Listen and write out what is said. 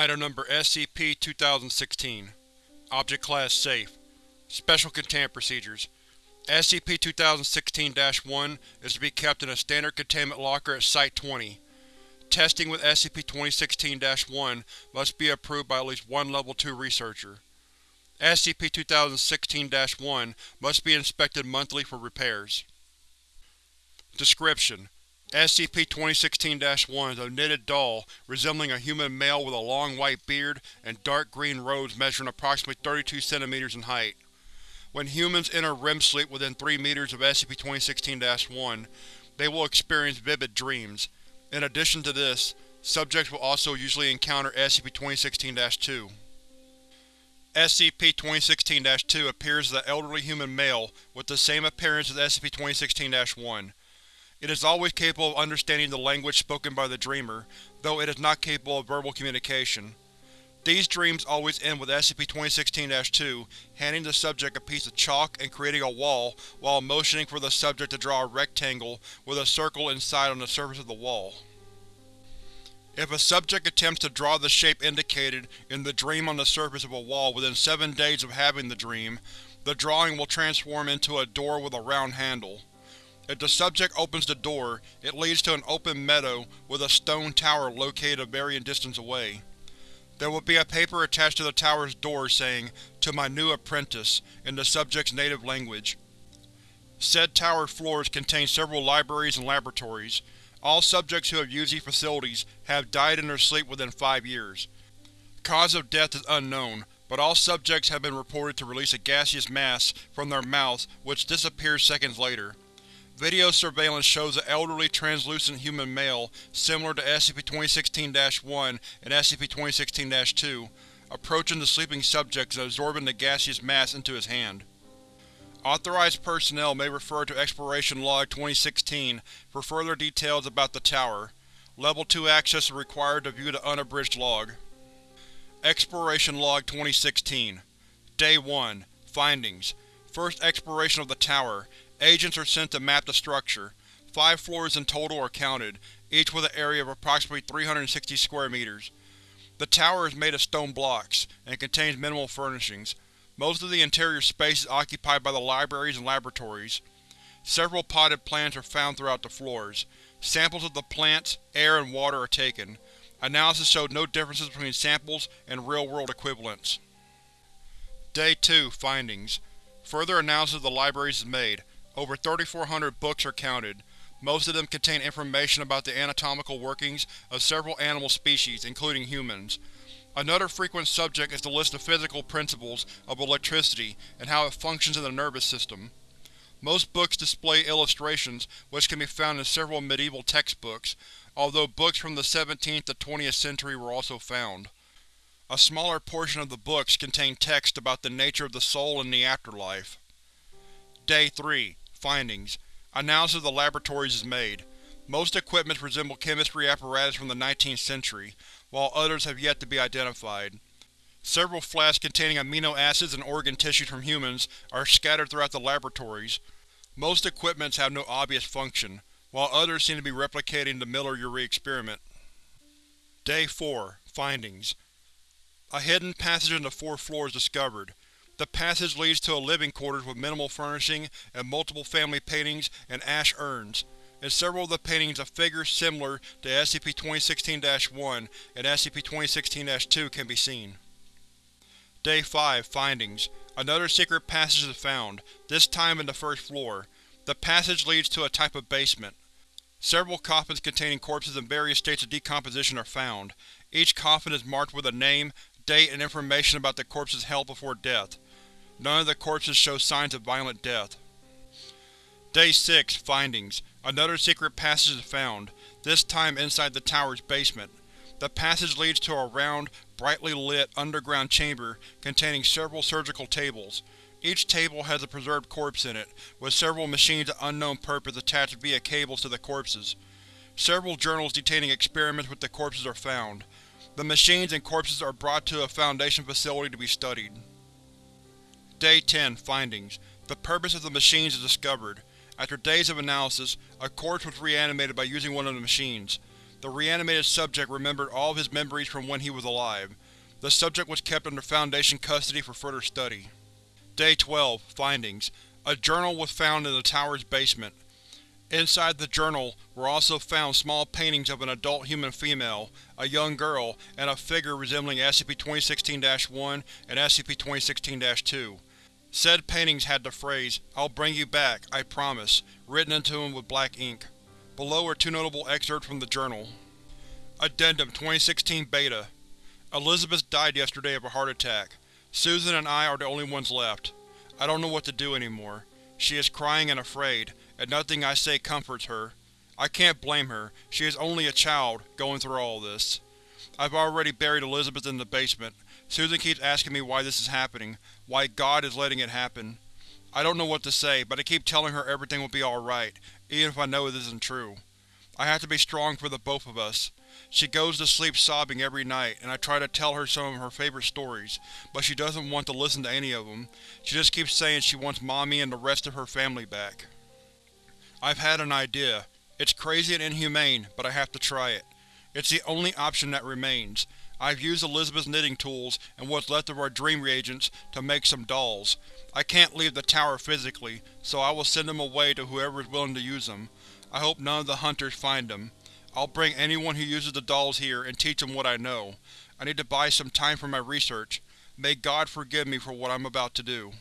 Item Number SCP-2016 Object Class Safe Special Containment Procedures SCP-2016-1 is to be kept in a standard containment locker at Site-20. Testing with SCP-2016-1 must be approved by at least one Level 2 researcher. SCP-2016-1 must be inspected monthly for repairs. Description: SCP-2016-1 is a knitted doll resembling a human male with a long white beard and dark green robes measuring approximately 32 cm in height. When humans enter REM sleep within 3 meters of SCP-2016-1, they will experience vivid dreams. In addition to this, subjects will also usually encounter SCP-2016-2. SCP-2016-2 appears as an elderly human male with the same appearance as SCP-2016-1. It is always capable of understanding the language spoken by the Dreamer, though it is not capable of verbal communication. These dreams always end with SCP-2016-2 handing the subject a piece of chalk and creating a wall while motioning for the subject to draw a rectangle with a circle inside on the surface of the wall. If a subject attempts to draw the shape indicated in the dream on the surface of a wall within seven days of having the dream, the drawing will transform into a door with a round handle. If the subject opens the door, it leads to an open meadow with a stone tower located a varying distance away. There will be a paper attached to the tower's door saying, To my new apprentice, in the subject's native language. Said tower floors contain several libraries and laboratories. All subjects who have used these facilities have died in their sleep within five years. Cause of death is unknown, but all subjects have been reported to release a gaseous mass from their mouths which disappears seconds later. Video surveillance shows an elderly, translucent human male, similar to SCP-2016-1 and SCP-2016-2, approaching the sleeping subject and absorbing the gaseous mass into his hand. Authorized personnel may refer to Exploration Log 2016 for further details about the Tower. Level 2 access is required to view the unabridged log. Exploration Log 2016 Day 1 Findings First exploration of the Tower, Agents are sent to map the structure. Five floors in total are counted, each with an area of approximately 360 square meters. The tower is made of stone blocks, and contains minimal furnishings. Most of the interior space is occupied by the libraries and laboratories. Several potted plants are found throughout the floors. Samples of the plants, air, and water are taken. Analysis showed no differences between samples and real-world equivalents. Day 2 Findings Further analysis of the libraries is made. Over 3,400 books are counted. Most of them contain information about the anatomical workings of several animal species, including humans. Another frequent subject is the list of physical principles of electricity and how it functions in the nervous system. Most books display illustrations, which can be found in several medieval textbooks, although books from the 17th to 20th century were also found. A smaller portion of the books contain text about the nature of the soul and the afterlife. Day 3 Findings Analysis of the laboratories is made. Most equipments resemble chemistry apparatus from the 19th century, while others have yet to be identified. Several flasks containing amino acids and organ tissues from humans are scattered throughout the laboratories. Most equipments have no obvious function, while others seem to be replicating the Miller-Urey experiment. Day 4 Findings A hidden passage in the fourth floor is discovered. The passage leads to a living quarters with minimal furnishing and multiple family paintings and ash urns. In several of the paintings a figure similar to SCP-2016-1 and SCP-2016-2 can be seen. Day 5 Findings Another secret passage is found, this time in the first floor. The passage leads to a type of basement. Several coffins containing corpses in various states of decomposition are found. Each coffin is marked with a name, date, and information about the corpse's health before death. None of the corpses show signs of violent death. Day 6 Findings Another secret passage is found, this time inside the tower's basement. The passage leads to a round, brightly lit, underground chamber containing several surgical tables. Each table has a preserved corpse in it, with several machines of unknown purpose attached via cables to the corpses. Several journals detailing experiments with the corpses are found. The machines and corpses are brought to a Foundation facility to be studied. Day 10 Findings The purpose of the machines is discovered. After days of analysis, a corpse was reanimated by using one of the machines. The reanimated subject remembered all of his memories from when he was alive. The subject was kept under Foundation custody for further study. Day 12 Findings A journal was found in the tower's basement. Inside the journal were also found small paintings of an adult human female, a young girl, and a figure resembling SCP-2016-1 and SCP-2016-2. Said paintings had the phrase, I'll bring you back, I promise, written into them with black ink. Below are two notable excerpts from the journal. Addendum 2016 Beta Elizabeth died yesterday of a heart attack. Susan and I are the only ones left. I don't know what to do anymore. She is crying and afraid, and nothing I say comforts her. I can't blame her, she is only a child, going through all this. I've already buried Elizabeth in the basement. Susan keeps asking me why this is happening, why God is letting it happen. I don't know what to say, but I keep telling her everything will be alright, even if I know it isn't true. I have to be strong for the both of us. She goes to sleep sobbing every night, and I try to tell her some of her favorite stories, but she doesn't want to listen to any of them. She just keeps saying she wants Mommy and the rest of her family back. I've had an idea. It's crazy and inhumane, but I have to try it. It's the only option that remains. I've used Elizabeth's knitting tools and what's left of our dream reagents to make some dolls. I can't leave the tower physically, so I will send them away to whoever is willing to use them. I hope none of the hunters find them. I'll bring anyone who uses the dolls here and teach them what I know. I need to buy some time for my research. May God forgive me for what I'm about to do.